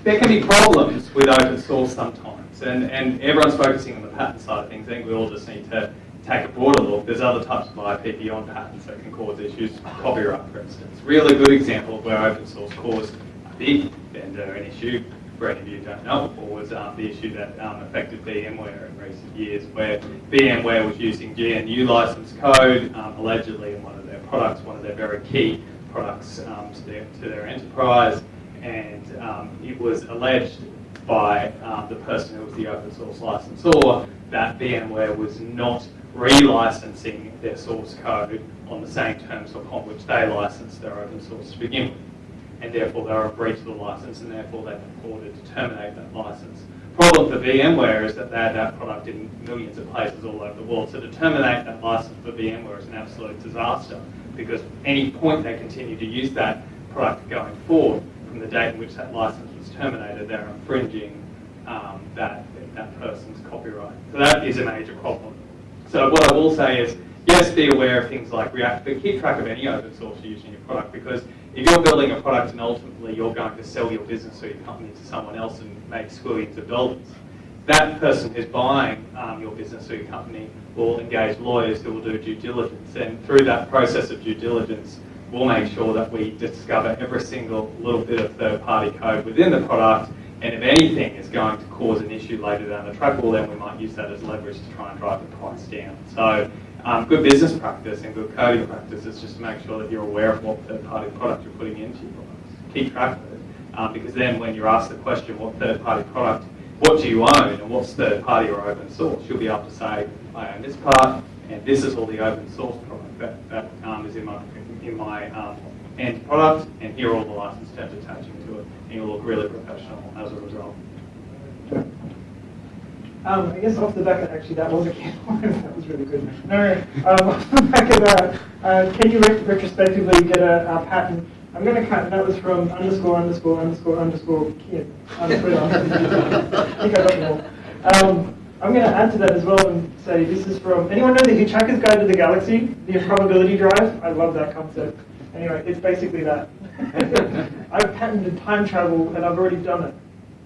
there can be problems with open source sometimes, and, and everyone's focusing on the patent side of things. I think we all just need to take a broader look. There's other types of IP beyond patents that can cause issues, copyright for instance. Really good example of where open source caused a big vendor an issue, for any of you who don't know was um, the issue that um, affected VMware in recent years, where VMware was using GNU license code, um, allegedly in one of their products, one of their very key products um, to, their, to their enterprise, and um, it was alleged by um, the person who was the open source licensor that VMware was not relicensing their source code on the same terms upon which they licensed their open source to begin with. And therefore they were a breach of the license and therefore they purported to terminate that license. Problem for VMware is that they had that product in millions of places all over the world. So to terminate that license for VMware is an absolute disaster because any point they continue to use that product going forward from the date in which that license was terminated, they're infringing um, that, that person's copyright. So that is a major problem. So what I will say is, yes, be aware of things like React, but keep track of any open source you use in your product because if you're building a product and ultimately you're going to sell your business or your company to someone else and make squillions of dollars, that person who's buying um, your business or your company will engage lawyers who will do due diligence. And through that process of due diligence, we'll make sure that we discover every single little bit of third-party code within the product and if anything is going to cause an issue later down the track, well then we might use that as leverage to try and drive the price down. So um, good business practice and good coding practice is just to make sure that you're aware of what third-party product you're putting into your products. Keep track of it, um, because then when you're asked the question, what third-party product, what do you own and what's third-party or open source, you'll be able to say, I own this part and this is all the open source product that, that um, is in my, in my um, end product and here are all the license terms attaching to it and you'll look really professional as a result. Um, I guess off the back of actually that was a can that was really good. No. Um, off the back of that, uh, can you ret- retrospectively get a, a patent? I'm going to cut. That was from underscore underscore underscore underscore kid on Twitter. I think I got them. Um, I'm going to add to that as well and say this is from anyone know the Hitchhiker's Guide to the Galaxy, the improbability drive. I love that concept. Anyway, it's basically that. I've patented time travel and I've already done it.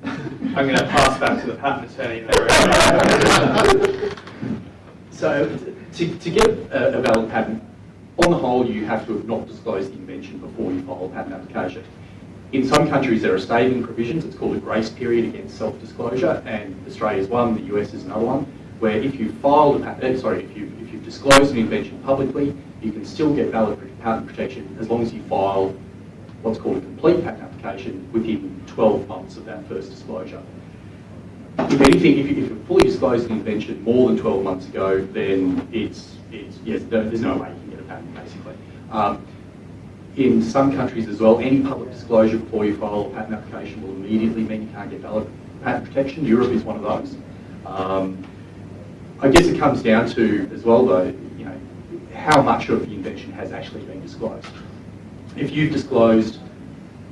I'm going to pass back to the patent attorney there. So to, to get a, a valid patent, on the whole, you have to have not disclosed the invention before you file a patent application. In some countries, there are saving provisions. It's called a grace period against self-disclosure, and Australia Australia's one, the US is another one, where if you filed a patent, eh, sorry, if you if you've disclosed an invention publicly, you can still get valid patent protection as long as you file what's called a complete patent application within 12 months of that first disclosure. If anything, if, you, if you've fully disclosed an invention more than 12 months ago, then it's, it's yes, there's no way you can get a patent, basically. Um, in some countries as well, any public disclosure before you file a patent application will immediately mean you can't get valid patent protection. Europe is one of those. Um, I guess it comes down to, as well though, how much of the invention has actually been disclosed. If you've disclosed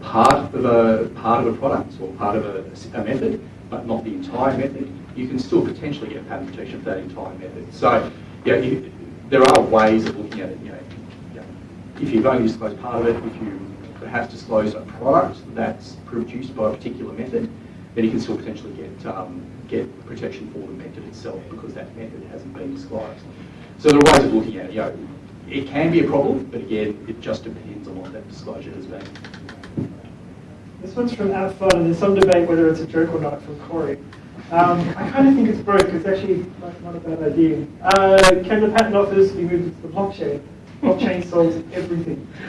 part of a part of a product or part of a, a method, but not the entire method, you can still potentially get patent protection for that entire method. So, yeah, you, there are ways of looking at it. You know, if you've only disclosed part of it, if you perhaps disclose a product that's produced by a particular method, then you can still potentially get um, get protection for the method itself because that method hasn't been disclosed. So there are ways of looking at it. You know, it can be a problem, but again, it just depends on what that disclosure has been. This one's from Outfun, and there's some debate whether it's a joke or not from Corey. Um, I kind of think it's broke. It's actually like, not a bad idea. Uh, can the patent office be moved to the blockchain? Blockchain solves everything.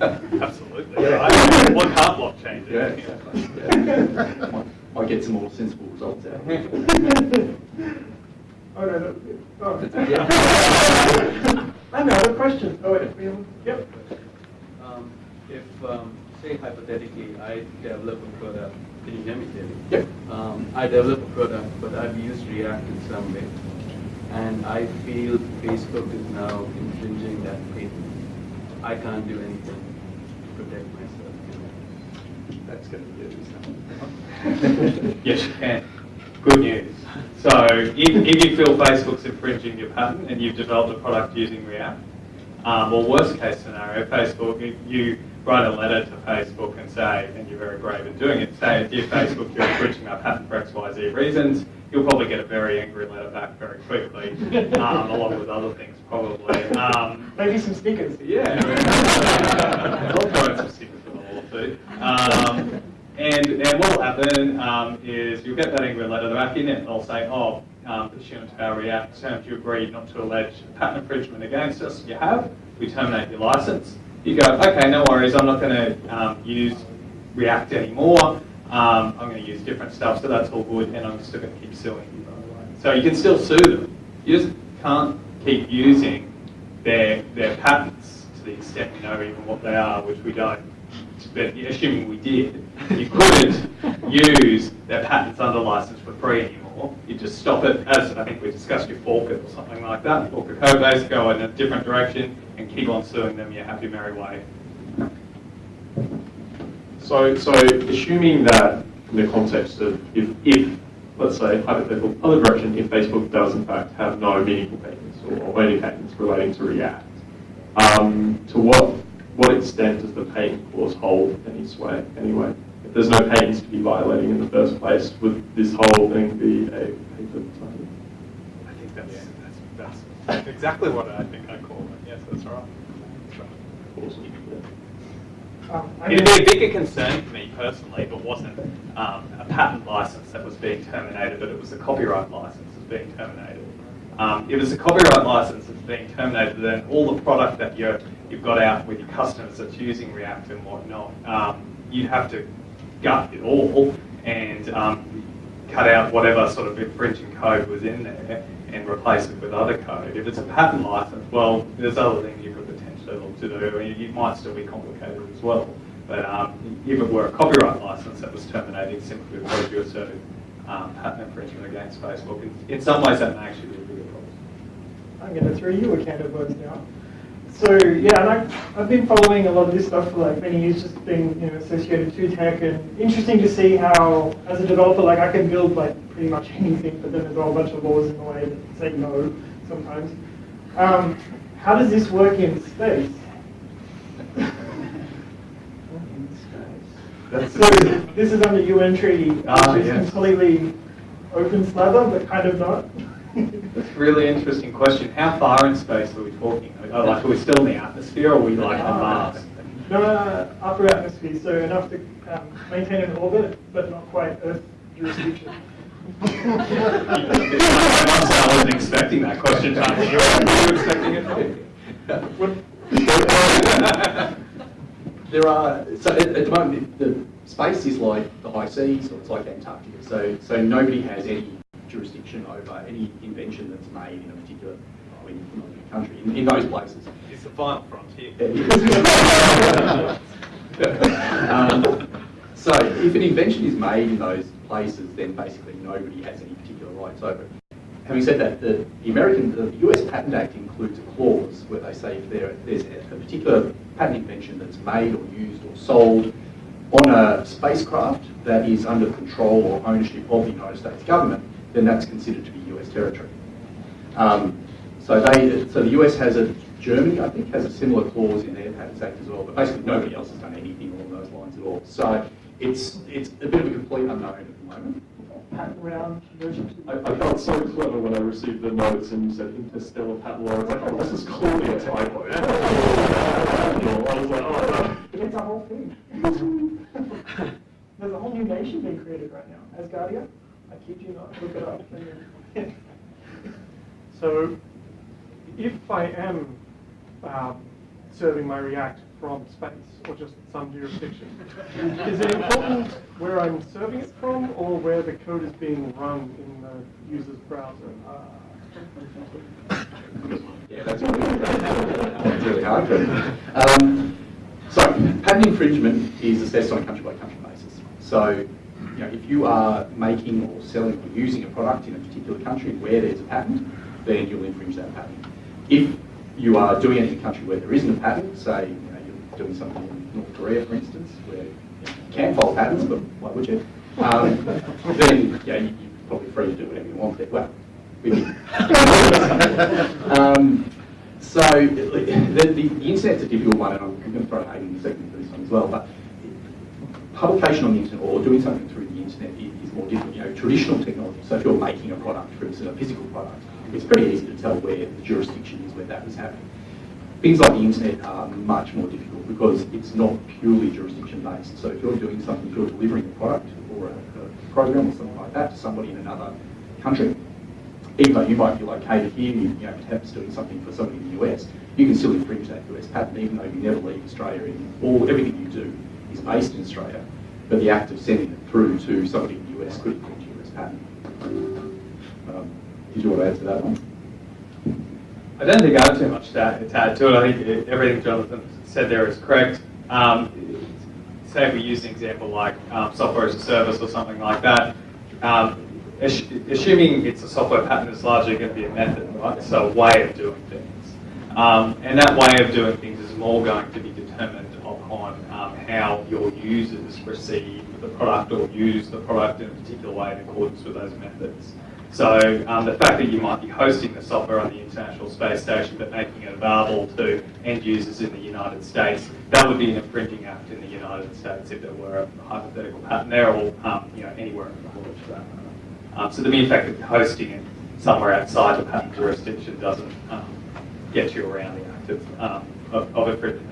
Absolutely. Right? What can't blockchain do? Yeah, exactly. Yeah. Might- Might get some more sensible results out. of it. oh no, no. Oh. Yeah. I have another question. Oh wait, we have, yep. Um, If, um, say hypothetically, I develop a product, can you hear me clearly? Yep. Um, I develop a product, but I've used React in some way, and I feel Facebook is now infringing that patent. I can't do anything to protect myself. That's going to be good, it? Yes, you can. Good news. So if, if you feel Facebook's infringing your patent and you've developed a product using React, um, or worst case scenario, Facebook, if you write a letter to Facebook and say, and you're very brave in doing it, say, dear Facebook, you're infringing my patent for X, Y, Z reasons, you'll probably get a very angry letter back very quickly, um, along with other things probably. Um, Maybe some stickers. yeah. I'll throw in some stickers for the lawsuit. Um, and, what will happen um, is you'll get that angry letter back in it, they'll say, oh, um, pursuant to our React terms, you agreed not to allege patent infringement against us. You have, we terminate your license. You go, okay, no worries, I'm not going to um, use React anymore. Um, I'm going to use different stuff, so that's all good, and I'm still going to keep suing you, by the way. So you can still sue them. You just can't keep using their, their patents to the extent we know even what they are, which we don't. But assuming we did, you couldn't use their patents under license for free anymore. You just stop it, as I think we discussed, you fork it or something like that. Fork the code base, go in a different direction, and keep on suing them your happy merry way. So, so assuming that in the context of if, if, let's say, hypothetical other direction, if Facebook does in fact have no meaningful patents or any patents relating to React, um, to what what extent does the patent clause hold any sway anyway? If there's no patents to be violating in the first place, would this whole thing be a patent? I think that's, that's, that's exactly what I think I call it. Yes, that's right. That's right. Awesome. Um, It'd be a bigger concern for me personally if it wasn't um, a patent license that was being terminated, but it was a copyright license that's being terminated. Um, if it's a copyright license that's being terminated, then all the product that you're, you've got out with your customers that's using React and whatnot, um, you'd have to gut it all and um, cut out whatever sort of infringing code was in there and replace it with other code. If it's a patent license, well, there's other things you could potentially look to do. It might still be complicated as well. But um, if it were a copyright license that was terminating simply because you asserted um, patent infringement against Facebook, in, in some ways that may actually be a bigger problem. I'm going to throw you a can of worms now. So yeah, and I, I've been following a lot of this stuff for like many years, just being you know associated to tech, and interesting to see how, as a developer, like I can build like pretty much anything, but then there's a whole bunch of laws in the way that say no sometimes. Um, how does this work in space? That's So this is under UN treaty, which Ah, is yes. completely open slather, but kind of not. That's a really interesting question. How far in space are we talking? Oh, like, are we still in the atmosphere or are we like on Mars? No, uh, upper atmosphere, so enough to um, maintain an orbit, but not quite Earth jurisdiction. I wasn't expecting that question, Tom. You were expecting it? There are, so at, at the moment, the, the space is like the high seas, or it's like Antarctica, so, so nobody has any jurisdiction over any invention that's made in a particular, I mean, a country, in, in those places. It's the final frontier. um, so if an invention is made in those places, then basically nobody has any particular rights over it. Having said that, the, the American, the US Patent Act includes a clause where they say if there, there's a, a particular patent invention that's made or used or sold on a spacecraft that is under control or ownership of the United States government, then that's considered to be US territory. Um, so they, so the US has a, Germany I think has a similar clause in their Patents Act as well, but basically nobody else has done anything along those lines at all. So it's, it's a bit of a complete unknown at the moment patent around version. I, I felt so clever when I received the notes and you said interstellar patent law. I was like, oh, this is clearly a typo. I was like, oh, no. It's a whole thing. There's a whole new nation being created right now, Asgardia. I kid you not, look it up. So if I am um, serving my React from space or just some jurisdiction, is it important where I'm serving it from or where the code is being run in the user's browser? Yeah, that's really, hard. Um, so, patent infringement is assessed on a country by country basis. So, you know, if you are making or selling or using a product in a particular country where there's a patent, then you'll infringe that patent. If you are doing it in a country where there isn't a patent, say you know, you're doing something in North Korea, for instance, where you can file patents, but why would you? Um, then yeah, you, you're probably free to do whatever you want there. Well, um, so the, the, the internet's a difficult one, and I'm going to throw Hayden in a second for this one as well. But publication on the internet or doing something through the internet is, is more different. You know, traditional technology. So if you're making a product, for instance, a physical product, it's pretty easy to tell where the jurisdiction is where that was happening. Things like the internet are much more difficult because it's not purely jurisdiction based. So if you're doing something, if you're delivering a product or a, a program or something like that to somebody in another country, even though you might be located here, you, you know, perhaps doing something for somebody in the US, you can still infringe that US patent even though you never leave Australia. And all everything you do is based in Australia, but the act of sending it through to somebody in the US could infringe your US patent. Um, did you want to add to that one? I don't think I have too much to add, to add to it. I think everything Jonathan said there is correct. Um, say if we use an example like um, software as a service or something like that, um, ass- assuming it's a software patent, it's largely going to be a method, right? So a way of doing things. Um, and that way of doing things is more going to be determined upon how your users receive the product or use the product in a particular way in accordance with those methods. So um, the fact that you might be hosting the software on the International Space Station but making it available to end users in the United States, that would be an infringing act in the United States if there were a hypothetical patent there or um, you know, anywhere in the world for that. Um, so the mere fact that hosting it somewhere outside the patent jurisdiction doesn't um, get you around the act of, um, of, of infringement.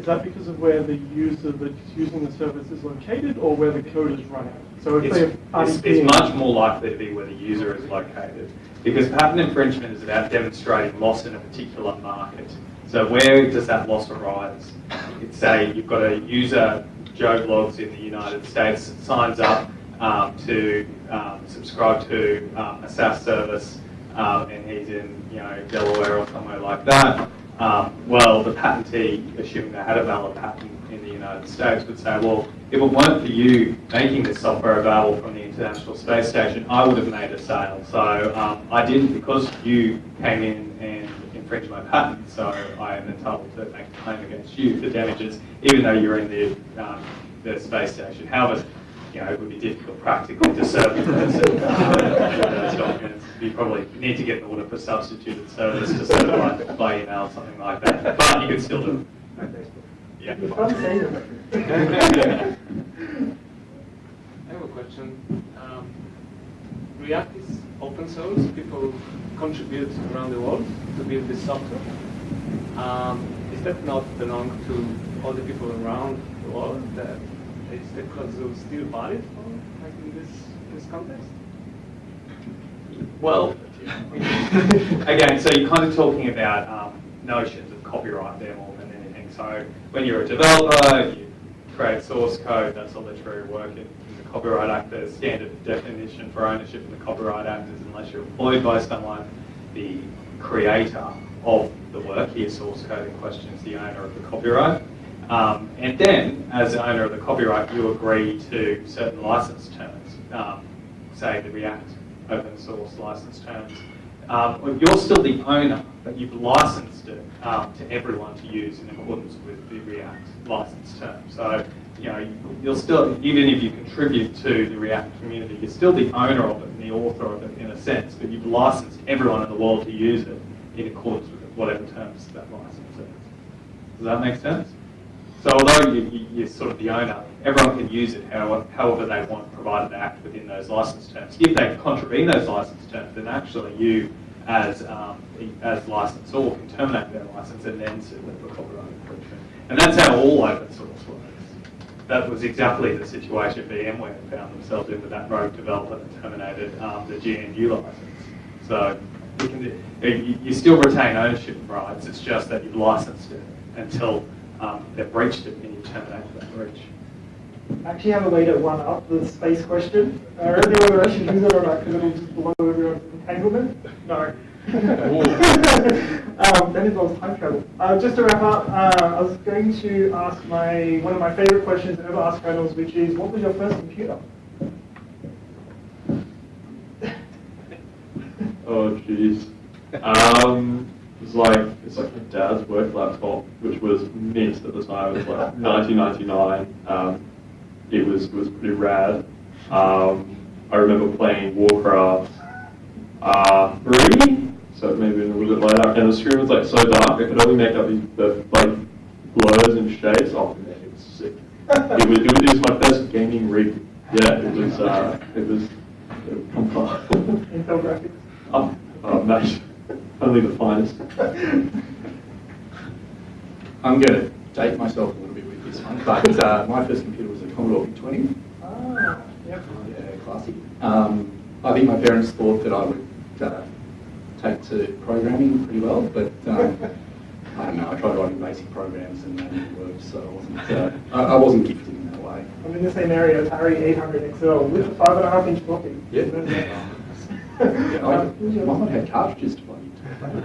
Is that because of where the user that's using the service is located or where the code is running? So if It's, it's, it's much more likely to be where the user is located because patent infringement is about demonstrating loss in a particular market. So where does that loss arise? It's say you've got a user, Joe Bloggs in the United States, signs up um, to um, subscribe to um, a SaaS service um, and he's in you know Delaware or somewhere like that. Um, well, the patentee, assuming they had a valid patent in the United States, would say, well, if it weren't for you making this software available from the International Space Station, I would have made a sale. So um, I didn't because you came in and infringed my patent, so I am entitled to make a claim against you for damages, even though you're in the, um, the space station. However, you know, it would be difficult practically to serve the those documents. You probably need to get an order for substituted service to serve by, by email, or something like that. But you can still do it. Yeah. It's fun saying it. I have a question. Um, React is open source. People contribute around the world to build this software. Um, is that not belong to all the people around the world? That is the code still valid for like in this this context? Well, again, so you're kind of talking about um, notions of copyright there more than anything. So when you're a developer, you create source code, that's a literary work in, in the Copyright Act. The standard definition for ownership in the Copyright Act is unless you're employed by someone, the creator of the work, here source code in question is the owner of the copyright. Um, and then, as the owner of the copyright, you agree to certain license terms, um, say the React open source license terms. Um, you're still the owner, but you've licensed it um, to everyone to use in accordance with the React license terms. So, you know, you'll still, even if you contribute to the React community, you're still the owner of it and the author of it in a sense, but you've licensed everyone in the world to use it in accordance with whatever terms that license is. Does that make sense? So although you, you're sort of the owner, everyone can use it however, however they want, provided they act within those license terms. If they contravene those license terms, then actually you, as um, as licensor, can terminate their license and then sue them for copyright infringement. And that's how all open source works. That was exactly the situation VMware found themselves in with that rogue developer that terminated um, the GNU license. So you, can, you still retain ownership rights, it's just that you've licensed it until um, they've breached it and you terminate that breach. I actually have a way to one up the space question. Uh, I don't know whether I should use it or not because it'll just blow everyone's entanglement. No. um, that involves time travel. Uh, just to wrap up, uh, I was going to ask my one of my favorite questions to ever asked kernels, which is, what was your first computer? Oh, jeez. Um, it was like, it's like my dad's work laptop, which was mint at the time. It was like 1999. Um, it was, it was pretty rad. Um, I remember playing Warcraft uh, 3, so maybe a little bit later, and the screen was like so dark, I could only make out these the, like blurs and shades. Oh man, it was sick. it, was, it, was, it was my first gaming rig. Yeah, it was, uh, it was, it, come far. Intel graphics. Oh, oh nice. Only the finest. I'm going to date myself a little bit with this one, but uh, my first computer was a Commodore VIC-20. Ah, yep. Yeah, classic. Um, I think my parents thought that I would uh, take to programming pretty well, but um, I don't know. I tried writing basic programs and that didn't work, so I wasn't, uh, I, I wasn't gifted in that way. I'm in the same area, Atari 800 XL with a five and a half inch floppy. Yeah. Yeah, I, Um, mine had cartridges to plug.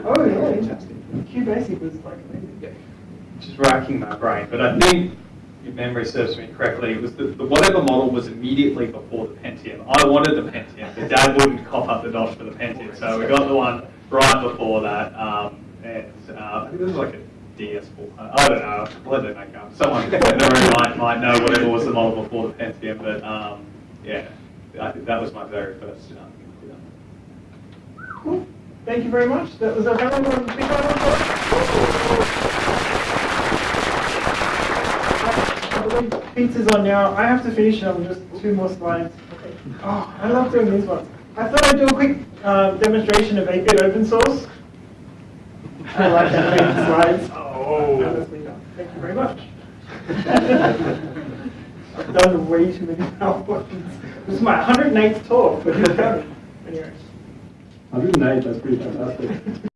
Oh, yeah. Fantastic. QBasic was like. Yeah. Just racking my brain, but I think, if memory serves me correctly, it was the, the whatever model was immediately before the Pentium. I wanted the Pentium, but Dad wouldn't cop up the dosh for the Pentium, so we got the one right before that, um, and uh, I think this was like a DX4. I don't know, I completely make up. Someone in the room might, might know whatever was the model before the Pentium, but um, yeah, I think that was my very first um. Thank you very much. That was our panel. Big round of applause. I Pizza's on now. I have to finish it. I'm just two more slides. Okay. Oh, I love doing these ones. I thought I'd do a quick uh, demonstration of 8-bit open source. I like animated slides. Oh. Thank you very much. I've done way too many PowerPoints. This is my 108th talk, but who's counting? Anyway. 108, that's pretty fantastic.